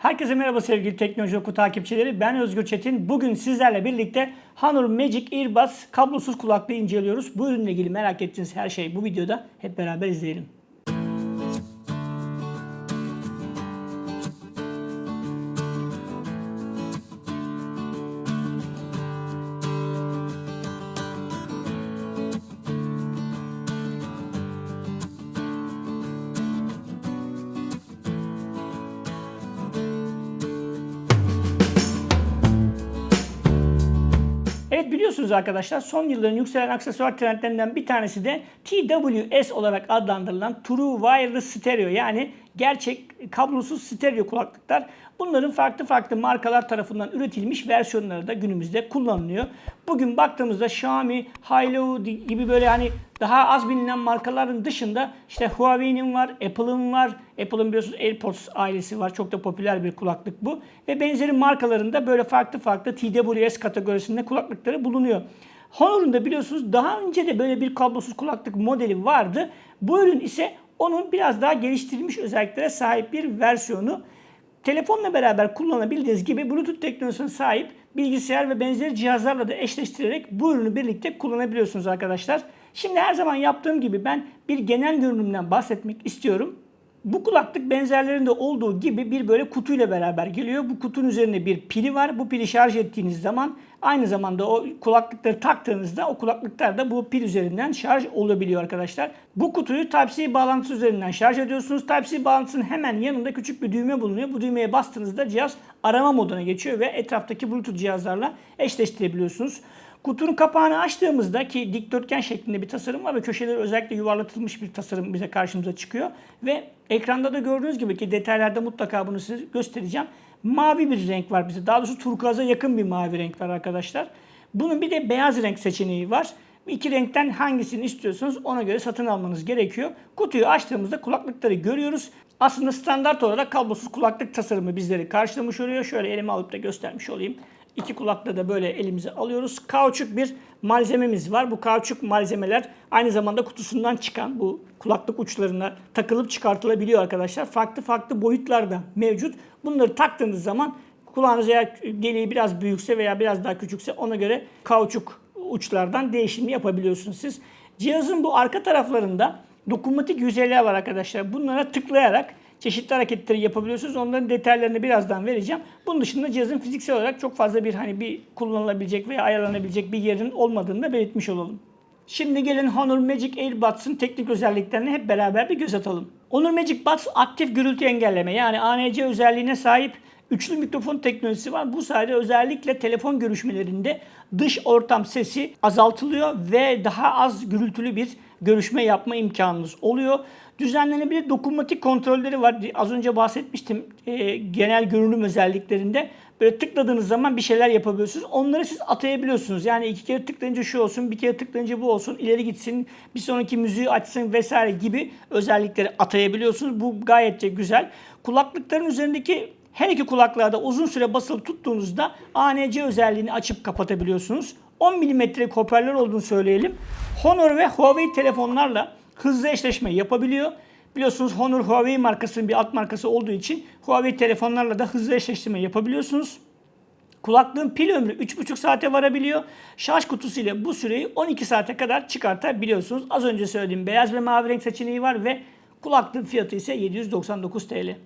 Herkese merhaba sevgili Teknoloji Oku takipçileri. Ben Özgür Çetin. Bugün sizlerle birlikte Honor Magic Earbuds kablosuz kulaklığı inceliyoruz. Bu ürünle ilgili merak ettiğiniz her şey bu videoda. Hep beraber izleyelim. Biliyorsunuz arkadaşlar son yılların yükselen aksesuar trendlerinden bir tanesi de TWS olarak adlandırılan True Wireless Stereo yani gerçek kablosuz stereo kulaklıklar. Bunların farklı farklı markalar tarafından üretilmiş versiyonları da günümüzde kullanılıyor. Bugün baktığımızda Xiaomi, Hailu gibi böyle hani daha az bilinen markaların dışında işte Huawei'nin var, Apple'ın var. Apple'ın biliyorsunuz AirPods ailesi var. Çok da popüler bir kulaklık bu. Ve benzeri markalarında böyle farklı farklı TWS kategorisinde kulaklıkları bulunuyor. Honor'un da biliyorsunuz daha önce de böyle bir kablosuz kulaklık modeli vardı. Bu ürün ise onun biraz daha geliştirilmiş özelliklere sahip bir versiyonu. Telefonla beraber kullanabildiğiniz gibi Bluetooth teknolojisine sahip bilgisayar ve benzeri cihazlarla da eşleştirerek bu ürünü birlikte kullanabiliyorsunuz arkadaşlar. Şimdi her zaman yaptığım gibi ben bir genel görünümden bahsetmek istiyorum. Bu kulaklık benzerlerinde olduğu gibi bir böyle kutuyla beraber geliyor. Bu kutunun üzerinde bir pili var. Bu pili şarj ettiğiniz zaman aynı zamanda o kulaklıkları taktığınızda o kulaklıklar da bu pil üzerinden şarj olabiliyor arkadaşlar. Bu kutuyu Type-C bağlantısı üzerinden şarj ediyorsunuz. Type-C bağlantısının hemen yanında küçük bir düğme bulunuyor. Bu düğmeye bastığınızda cihaz arama moduna geçiyor ve etraftaki Bluetooth cihazlarla eşleştirebiliyorsunuz. Kutunun kapağını açtığımızda ki dikdörtgen şeklinde bir tasarım var ve köşeleri özellikle yuvarlatılmış bir tasarım bize karşımıza çıkıyor. Ve ekranda da gördüğünüz gibi ki detaylarda mutlaka bunu size göstereceğim. Mavi bir renk var bize. Daha doğrusu turkuaza yakın bir mavi renk var arkadaşlar. Bunun bir de beyaz renk seçeneği var. İki renkten hangisini istiyorsanız ona göre satın almanız gerekiyor. Kutuyu açtığımızda kulaklıkları görüyoruz. Aslında standart olarak kablosuz kulaklık tasarımı bizleri karşılamış oluyor. Şöyle elime alıp da göstermiş olayım. İki kulaklığı da böyle elimize alıyoruz. Kauçuk bir malzememiz var. Bu kauçuk malzemeler aynı zamanda kutusundan çıkan bu kulaklık uçlarına takılıp çıkartılabiliyor arkadaşlar. Farklı farklı boyutlarda mevcut. Bunları taktığınız zaman kulağınız eğer deliği biraz büyükse veya biraz daha küçükse ona göre kauçuk uçlardan değişim yapabiliyorsunuz siz. Cihazın bu arka taraflarında dokunmatik yüzeyler var arkadaşlar. Bunlara tıklayarak çeşitli hareketleri yapabiliyorsunuz. Onların detaylarını birazdan vereceğim. Bunun dışında cihazın fiziksel olarak çok fazla bir hani bir kullanılabilecek veya ayarlanabilecek bir yerin olmadığını da belirtmiş olalım. Şimdi gelin Honor Magic Earbuds'ın teknik özelliklerine hep beraber bir göz atalım. Honor Magic Buds aktif gürültü engelleme yani ANC özelliğine sahip üçlü mikrofon teknolojisi var. Bu sayede özellikle telefon görüşmelerinde dış ortam sesi azaltılıyor ve daha az gürültülü bir görüşme yapma imkanınız oluyor. Düzenlenebilir dokunmatik kontrolleri var. Az önce bahsetmiştim e, genel görünüm özelliklerinde. Böyle tıkladığınız zaman bir şeyler yapabiliyorsunuz. Onları siz atayabiliyorsunuz. Yani iki kere tıklayınca şu olsun, bir kere tıklayınca bu olsun, ileri gitsin, bir sonraki müziği açsın vesaire gibi özellikleri atayabiliyorsunuz. Bu gayet de güzel. Kulaklıkların üzerindeki her iki kulaklığa da uzun süre basılı tuttuğunuzda ANC özelliğini açıp kapatabiliyorsunuz. 10 mm hoparlör olduğunu söyleyelim. Honor ve Huawei telefonlarla hızlı eşleşme yapabiliyor. Biliyorsunuz Honor Huawei markasının bir alt markası olduğu için Huawei telefonlarla da hızlı eşleştirme yapabiliyorsunuz. Kulaklığın pil ömrü 3,5 saate varabiliyor. Şarj kutusu ile bu süreyi 12 saate kadar çıkartabiliyorsunuz. Az önce söylediğim beyaz ve mavi renk seçeneği var ve kulaklığın fiyatı ise 799 TL.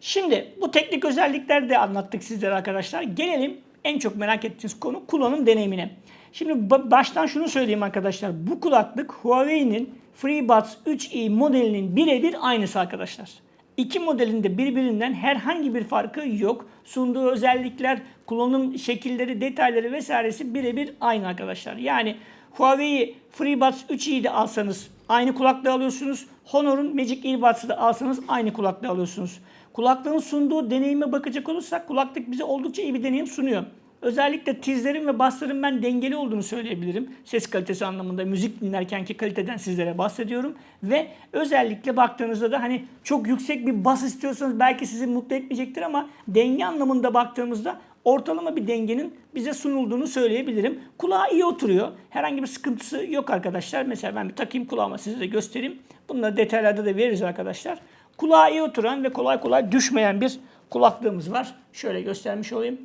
Şimdi bu teknik özellikleri de anlattık sizlere arkadaşlar. Gelelim en çok merak ettiğiniz konu kullanım deneyimine. Şimdi baştan şunu söyleyeyim arkadaşlar. Bu kulaklık Huawei'nin FreeBuds 3i modelinin birebir aynısı arkadaşlar. İki modelin de birbirinden herhangi bir farkı yok. Sunduğu özellikler, kullanım şekilleri, detayları vesairesi birebir aynı arkadaşlar. Yani Huawei FreeBuds 3i'yi de alsanız aynı kulaklığı alıyorsunuz. Honor'un Magic Earbuds'ı da alsanız aynı kulaklığı alıyorsunuz. Kulaklığın sunduğu deneyime bakacak olursak kulaklık bize oldukça iyi bir deneyim sunuyor. Özellikle tizlerin ve basların ben dengeli olduğunu söyleyebilirim. Ses kalitesi anlamında müzik dinlerkenki kaliteden sizlere bahsediyorum. Ve özellikle baktığınızda da hani çok yüksek bir bas istiyorsanız belki sizi mutlu etmeyecektir ama denge anlamında baktığımızda ortalama bir dengenin bize sunulduğunu söyleyebilirim. Kulağa iyi oturuyor. Herhangi bir sıkıntısı yok arkadaşlar. Mesela ben bir takayım kulağıma size de göstereyim. Bunları detaylarda da veririz arkadaşlar. Kulağa iyi oturan ve kolay kolay düşmeyen bir kulaklığımız var. Şöyle göstermiş olayım.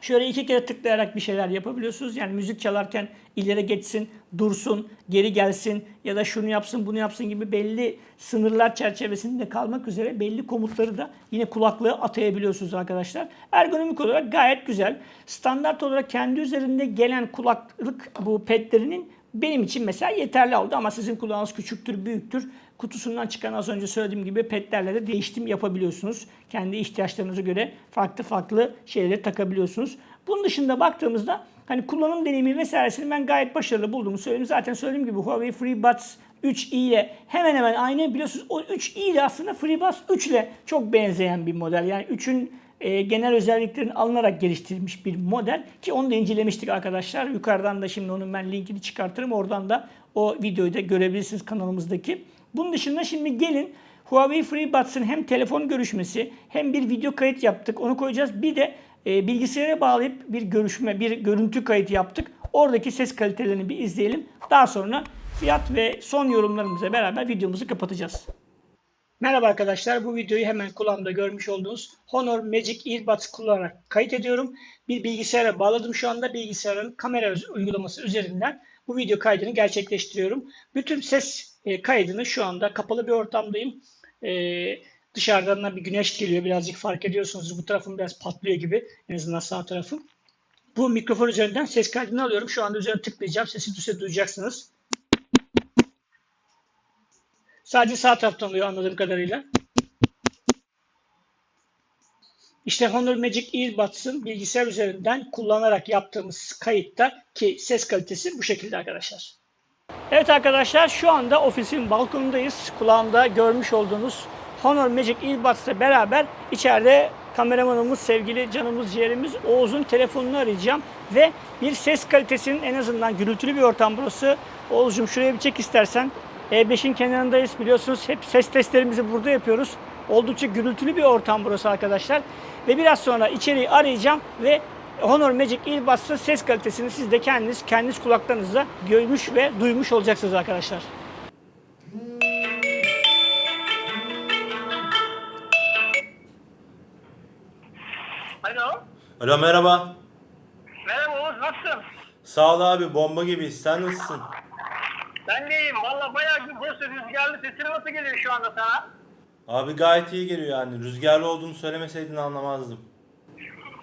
Şöyle iki kere tıklayarak bir şeyler yapabiliyorsunuz. Yani müzik çalarken ileri geçsin, dursun, geri gelsin ya da şunu yapsın, bunu yapsın gibi belli sınırlar çerçevesinde kalmak üzere belli komutları da yine kulaklığa atayabiliyorsunuz arkadaşlar. Ergonomik olarak gayet güzel. Standart olarak kendi üzerinde gelen kulaklık bu petlerinin benim için mesela yeterli oldu ama sizin kulağınız küçüktür, büyüktür. Kutusundan çıkan az önce söylediğim gibi petlerle de değiştim yapabiliyorsunuz. Kendi ihtiyaçlarınıza göre farklı farklı şeyleri takabiliyorsunuz. Bunun dışında baktığımızda hani kullanım deneyimi vesairesini ben gayet başarılı bulduğumu söyleyeyim. Zaten söylediğim gibi Huawei FreeBuds 3i ile hemen hemen aynı biliyorsunuz. O 3i ile aslında FreeBuds 3 ile çok benzeyen bir model. Yani 3'ün e, genel özelliklerin alınarak geliştirilmiş bir model ki onu da incelemiştik arkadaşlar. Yukarıdan da şimdi onun ben linkini çıkartırım. Oradan da o videoyu da görebilirsiniz kanalımızdaki. Bunun dışında şimdi gelin Huawei FreeBuds'ın hem telefon görüşmesi hem bir video kayıt yaptık. Onu koyacağız. Bir de e, bilgisayara bağlayıp bir görüşme, bir görüntü kayıtı yaptık. Oradaki ses kalitelerini bir izleyelim. Daha sonra fiyat ve son yorumlarımızla beraber videomuzu kapatacağız. Merhaba arkadaşlar. Bu videoyu hemen kulağımda görmüş olduğunuz Honor Magic Earbuds kullanarak kayıt ediyorum. Bir bilgisayara bağladım şu anda. Bilgisayarın kamera uygulaması üzerinden bu video kaydını gerçekleştiriyorum. Bütün ses e, kaydını şu anda kapalı bir ortamdayım. E, dışarıdan da bir güneş geliyor. Birazcık fark ediyorsunuz. Bu tarafım biraz patlıyor gibi. En azından sağ tarafım. Bu mikrofon üzerinden ses kaydını alıyorum. Şu anda üzerine tıklayacağım. Sesi duyacaksınız. Sadece sağ taraftan oluyor anladığım kadarıyla. İşte Honor Magic Earbuds'ın bilgisayar üzerinden kullanarak yaptığımız kayıtta ki ses kalitesi bu şekilde arkadaşlar. Evet arkadaşlar şu anda ofisin balkonundayız. Kulağımda görmüş olduğunuz Honor Magic Earbuds ile beraber içeride kameramanımız, sevgili canımız, ciğerimiz Oğuz'un telefonunu arayacağım. Ve bir ses kalitesinin en azından gürültülü bir ortam burası. Oğuz'cum şuraya bir çek istersen. E5'in kenarındayız biliyorsunuz. Hep ses testlerimizi burada yapıyoruz. Oldukça gürültülü bir ortam burası arkadaşlar. Ve biraz sonra içeriği arayacağım ve Honor Magic Earbuds'ın ses kalitesini siz de kendiniz, kendiniz kulaklarınızla görmüş ve duymuş olacaksınız arkadaşlar. Alo. Alo merhaba. Merhaba Oğuz nasılsın? Sağ ol abi bomba gibi. Sen nasılsın? Ben de iyiyim. Valla bayağı bir burası rüzgarlı sesini nasıl geliyor şu anda sana? Abi gayet iyi geliyor yani. Rüzgarlı olduğunu söylemeseydin anlamazdım.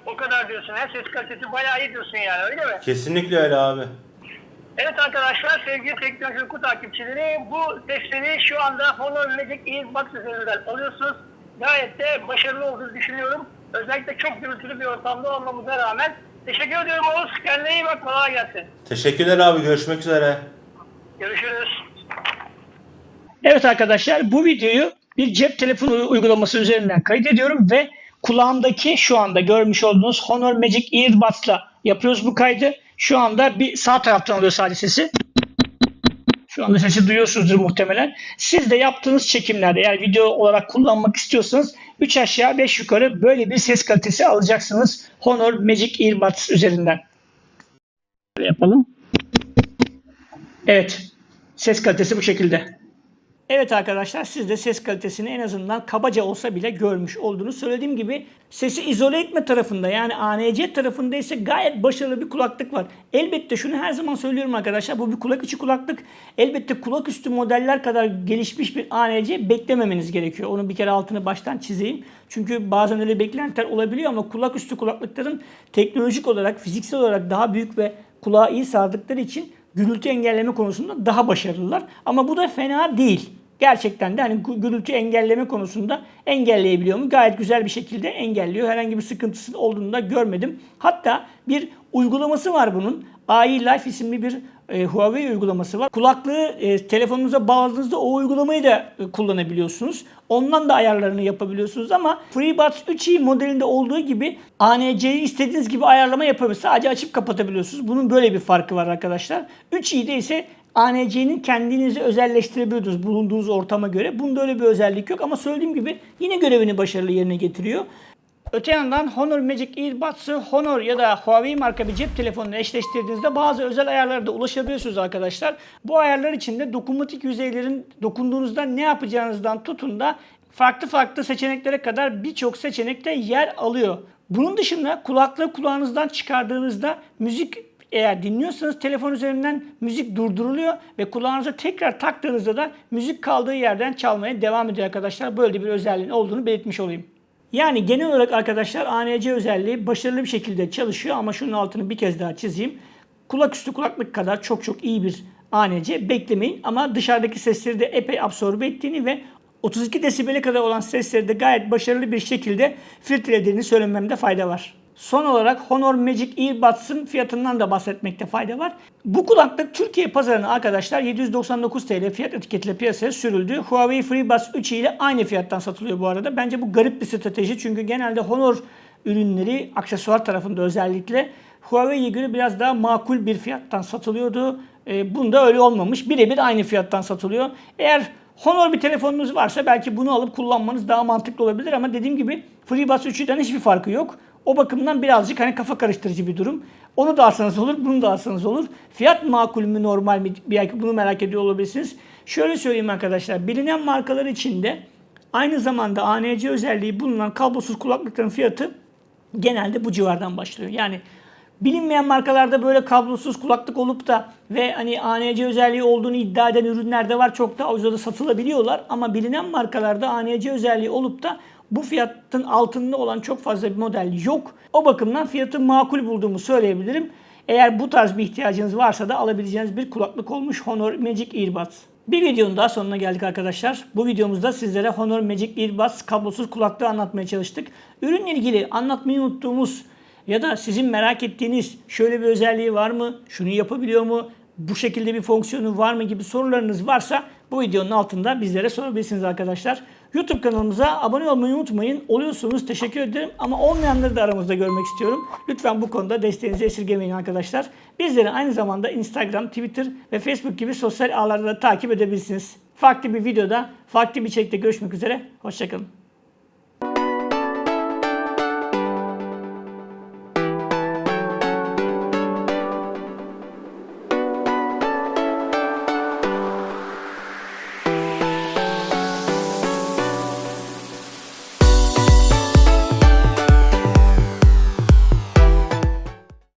O kadar diyorsun. Her ses kalitesi bayağı iyi diyorsun yani öyle mi? Kesinlikle öyle abi. Evet arkadaşlar sevgili teknoloji Oku takipçileri bu testleri şu anda Honor Magic Earbuds üzerinden alıyorsunuz. Gayet de başarılı olduğunu düşünüyorum. Özellikle çok gürültülü bir ortamda olmamıza rağmen. Teşekkür ediyorum Oğuz. Kendine iyi bak. Kolay gelsin. Teşekkürler abi. Görüşmek üzere. Görüşürüz. Evet arkadaşlar bu videoyu bir cep telefonu uygulaması üzerinden kaydediyorum ve kulağımdaki şu anda görmüş olduğunuz Honor Magic Earbuds'la yapıyoruz bu kaydı. Şu anda bir sağ taraftan alıyor sadece sesi. Şu anda sesi duyuyorsunuzdur muhtemelen. Siz de yaptığınız çekimlerde eğer video olarak kullanmak istiyorsanız 3 aşağı 5 yukarı böyle bir ses kalitesi alacaksınız Honor Magic Earbuds üzerinden. Böyle yapalım. Evet. Ses kalitesi bu şekilde. Evet arkadaşlar siz de ses kalitesini en azından kabaca olsa bile görmüş olduğunu söylediğim gibi sesi izole etme tarafında yani ANC tarafında ise gayet başarılı bir kulaklık var. Elbette şunu her zaman söylüyorum arkadaşlar bu bir kulak içi kulaklık. Elbette kulak üstü modeller kadar gelişmiş bir ANC beklememeniz gerekiyor. Onu bir kere altını baştan çizeyim. Çünkü bazen öyle beklentiler olabiliyor ama kulak üstü kulaklıkların teknolojik olarak fiziksel olarak daha büyük ve kulağı iyi sardıkları için gürültü engelleme konusunda daha başarılılar. Ama bu da fena değil. Gerçekten de hani gü- gürültü engelleme konusunda engelleyebiliyor mu? Gayet güzel bir şekilde engelliyor. Herhangi bir sıkıntısı olduğunu da görmedim. Hatta bir uygulaması var bunun. AI Life isimli bir e, Huawei uygulaması var. Kulaklığı e, telefonunuza bağladığınızda o uygulamayı da e, kullanabiliyorsunuz. Ondan da ayarlarını yapabiliyorsunuz ama FreeBuds 3i modelinde olduğu gibi ANC'yi istediğiniz gibi ayarlama yapabiliyorsunuz. Sadece açıp kapatabiliyorsunuz. Bunun böyle bir farkı var arkadaşlar. 3i'de ise ANC'nin kendinizi özelleştirebiliyorsunuz bulunduğunuz ortama göre. Bunda öyle bir özellik yok ama söylediğim gibi yine görevini başarılı yerine getiriyor. Öte yandan Honor Magic Earbuds'ı Honor ya da Huawei marka bir cep telefonuna eşleştirdiğinizde bazı özel ayarlara da ulaşabiliyorsunuz arkadaşlar. Bu ayarlar içinde dokunmatik yüzeylerin dokunduğunuzda ne yapacağınızdan tutun da farklı farklı seçeneklere kadar birçok seçenekte yer alıyor. Bunun dışında kulaklığı kulağınızdan çıkardığınızda müzik eğer dinliyorsanız telefon üzerinden müzik durduruluyor ve kulağınıza tekrar taktığınızda da müzik kaldığı yerden çalmaya devam ediyor arkadaşlar. Böyle bir özelliğin olduğunu belirtmiş olayım. Yani genel olarak arkadaşlar ANC özelliği başarılı bir şekilde çalışıyor ama şunun altını bir kez daha çizeyim. Kulaküstü kulaklık kadar çok çok iyi bir ANC beklemeyin ama dışarıdaki sesleri de epey absorbe ettiğini ve 32 desibele kadar olan sesleri de gayet başarılı bir şekilde filtrelediğini söylememde fayda var. Son olarak Honor Magic Earbuds'ın fiyatından da bahsetmekte fayda var. Bu kulaklık Türkiye pazarına arkadaşlar 799 TL fiyat etiketiyle piyasaya sürüldü. Huawei FreeBuds 3 ile aynı fiyattan satılıyor bu arada. Bence bu garip bir strateji çünkü genelde Honor ürünleri aksesuar tarafında özellikle Huawei'ye göre biraz daha makul bir fiyattan satılıyordu. E, bunda öyle olmamış. Birebir aynı fiyattan satılıyor. Eğer Honor bir telefonunuz varsa belki bunu alıp kullanmanız daha mantıklı olabilir ama dediğim gibi FreeBuds 3'den hiçbir farkı yok. O bakımdan birazcık hani kafa karıştırıcı bir durum. Onu da alsanız olur, bunu da alsanız olur. Fiyat makul mü normal mi? Belki bunu merak ediyor olabilirsiniz. Şöyle söyleyeyim arkadaşlar. Bilinen markalar içinde aynı zamanda ANC özelliği bulunan kablosuz kulaklıkların fiyatı genelde bu civardan başlıyor. Yani bilinmeyen markalarda böyle kablosuz kulaklık olup da ve hani ANC özelliği olduğunu iddia eden ürünler de var. Çok da ucuza satılabiliyorlar ama bilinen markalarda ANC özelliği olup da bu fiyatın altında olan çok fazla bir model yok. O bakımdan fiyatı makul bulduğumu söyleyebilirim. Eğer bu tarz bir ihtiyacınız varsa da alabileceğiniz bir kulaklık olmuş Honor Magic Earbuds. Bir videonun daha sonuna geldik arkadaşlar. Bu videomuzda sizlere Honor Magic Earbuds kablosuz kulaklığı anlatmaya çalıştık. Ürünle ilgili anlatmayı unuttuğumuz ya da sizin merak ettiğiniz şöyle bir özelliği var mı? Şunu yapabiliyor mu? Bu şekilde bir fonksiyonu var mı gibi sorularınız varsa bu videonun altında bizlere sorabilirsiniz arkadaşlar. YouTube kanalımıza abone olmayı unutmayın. Oluyorsunuz teşekkür ederim ama olmayanları da aramızda görmek istiyorum. Lütfen bu konuda desteğinizi esirgemeyin arkadaşlar. Bizleri aynı zamanda Instagram, Twitter ve Facebook gibi sosyal ağlarda da takip edebilirsiniz. Farklı bir videoda, farklı bir içerikte görüşmek üzere. Hoşçakalın.